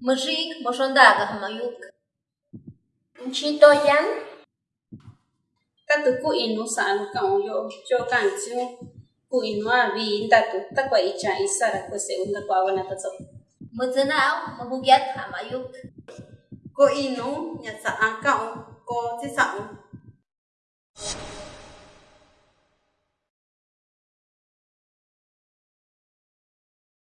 Mujik moshondaga hamayuk. Nchito yan. Tatu ku inu sanu kaun yo cho kanchu ku inu a vi tatu takwa icha isara ku se unda kwa wana tatso. Muzanao mahugyat hamayuk. Ku inu nya sa ang